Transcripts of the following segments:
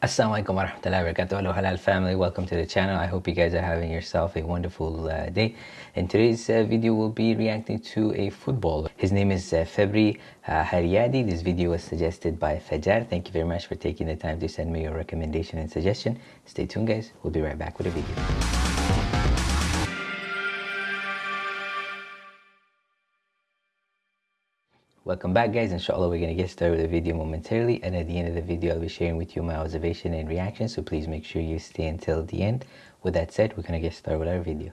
Assalamualaikum warahmatullahi wabarakatuh. Hello Halal family, welcome to the channel. I hope you guys are having yourself a wonderful uh, day. In today's uh, video, we'll be reacting to a footballer. His name is uh, Febri uh. This video was suggested by Fajar. Thank you very much for taking the time to send me your recommendation and suggestion. Stay tuned guys, we'll be right back with a video. Welcome back guys, inshallah we're going to get started with the video momentarily and at the end of the video I'll be sharing with you my observation and reaction so please make sure you stay until the end. With that said, we're going to get started with our video.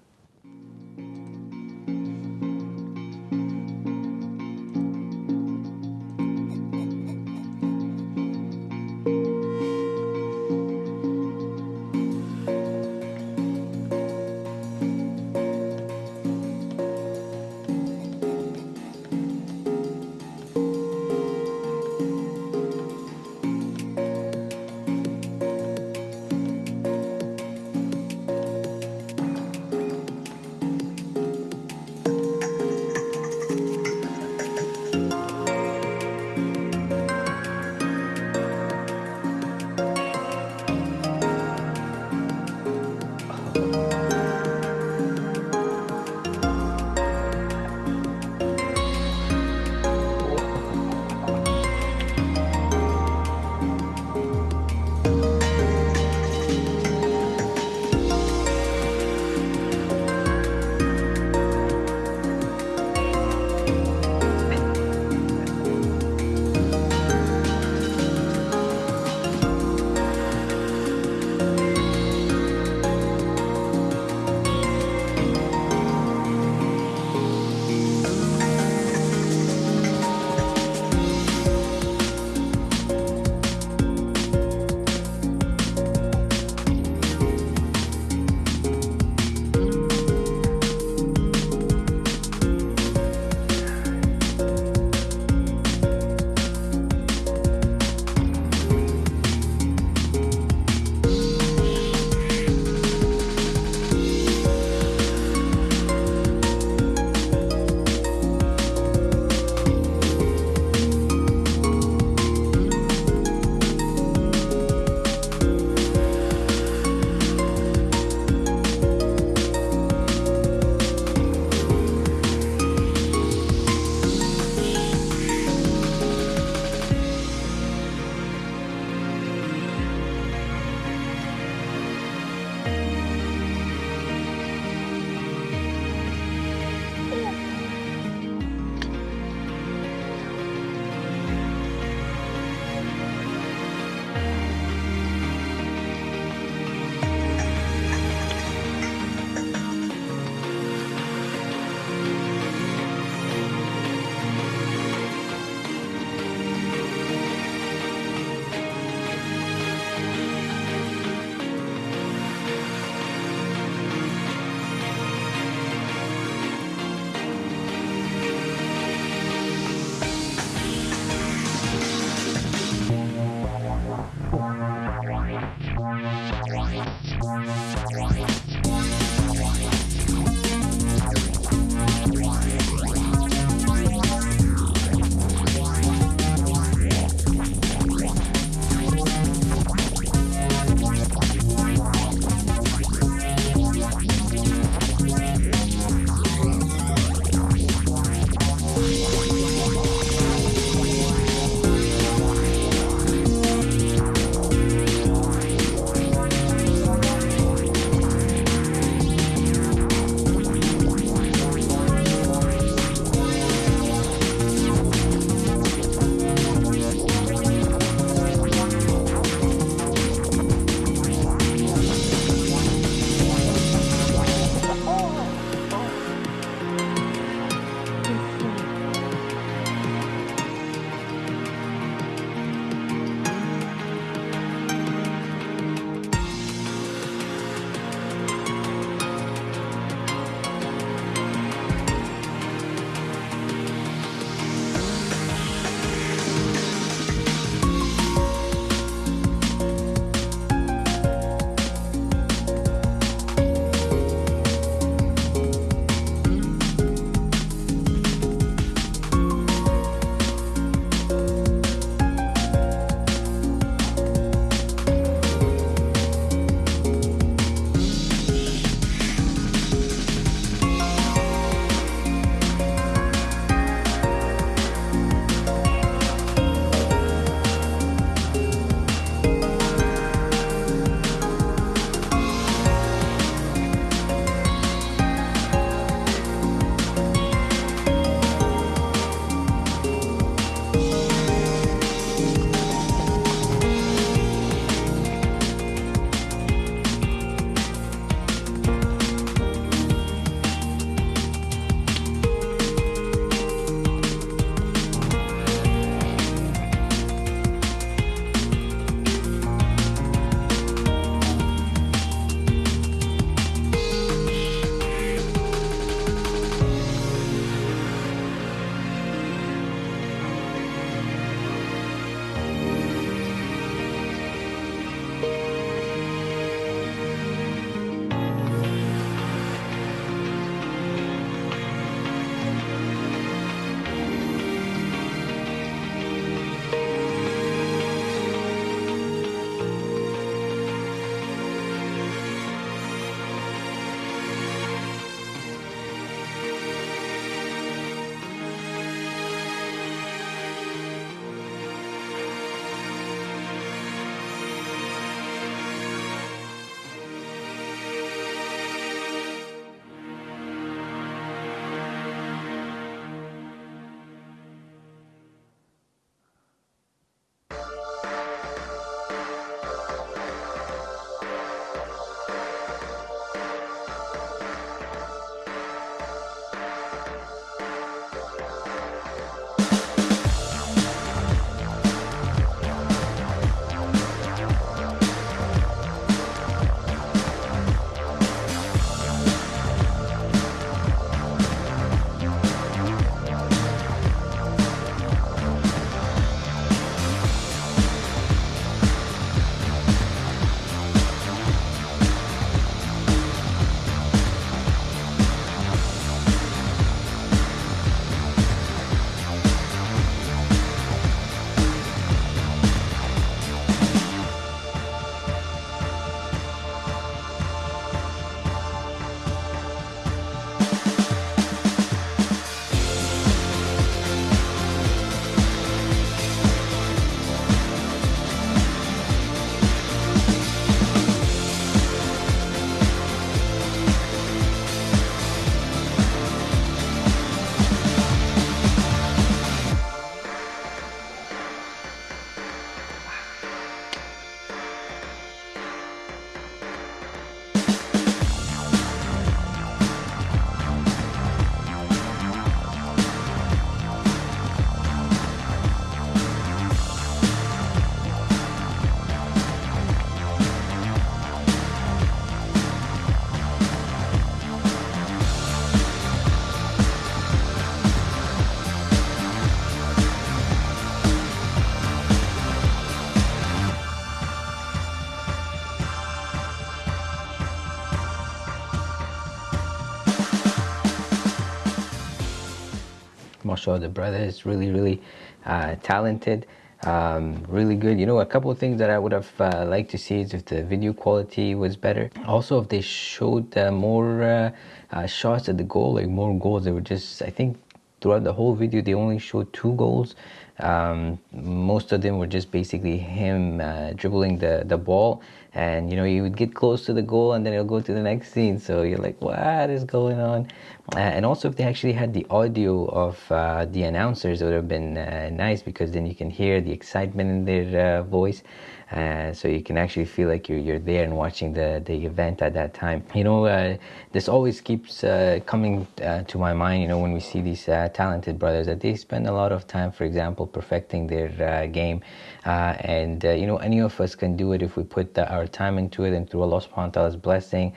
Mashallah the brother is really really uh, talented um, really good. You know a couple of things that I would have uh, liked to see is if the video quality was better. Also if they showed uh, more uh, uh, shots at the goal like more goals. They were just I think throughout the whole video they only showed two goals um, most of them were just basically him uh, dribbling the, the ball. And you know you would get close to the goal and then it'll go to the next scene. So you're like what is going on? Uh, and also if they actually had the audio of uh, the announcers it would have been uh, nice because then you can hear the excitement in their uh, voice. Uh, so you can actually feel like you're, you're there and watching the, the event at that time. You know, this always keeps coming to my mind, you know, when we see these talented brothers, that they spend a lot of time, for example, perfecting their uh, game. Uh, and, uh, you know, any of us can do it if we put our time into it and through Allah subhanahu wa ta'ala's blessing,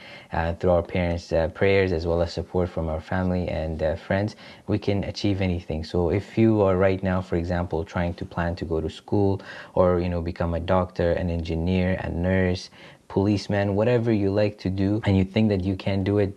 through our parents' prayers, as well as support from our family and friends, we can achieve anything. So if you are right now, for example, trying to plan to go to school or, you know, become a doctor, an engineer, a nurse, policeman, whatever you like to do, and you think that you can do it,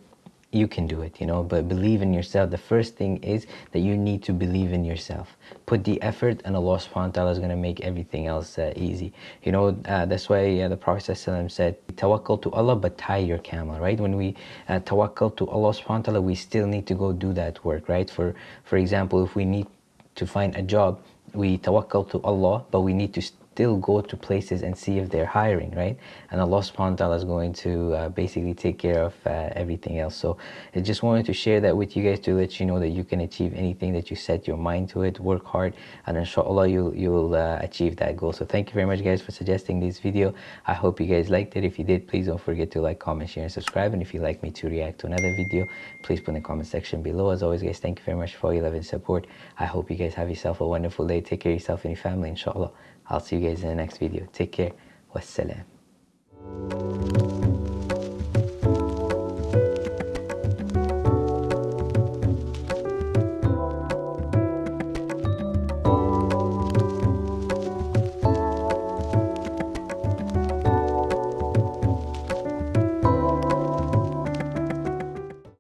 you can do it, you know, but believe in yourself. The first thing is that you need to believe in yourself. Put the effort and Allah subhanahu wa ta'ala is going to make everything else uh, easy. You know, uh, that's why uh, the Prophet said, tawakkal to Allah, but tie your camel, right? When we uh, tawakkal to Allah subhanahu wa ta'ala, we still need to go do that work, right? For, for example, if we need to find a job, we tawakkal to Allah, but we need to still go to places and see if they're hiring, right? And Allah subhanahu wa ta'ala is going to uh, basically take care of uh, everything else. So I just wanted to share that with you guys to let you know that you can achieve anything that you set your mind to it, work hard, and inshallah you'll, you'll uh, achieve that goal. So thank you very much guys for suggesting this video. I hope you guys liked it. If you did, please don't forget to like, comment, share, and subscribe. And if you'd like me to react to another video, please put in the comment section below. As always guys, thank you very much for all your love and support. I hope you guys have yourself a wonderful day. Take care of yourself and your family, inshallah. I'll see you guys in the next video. Take care. Wassalam.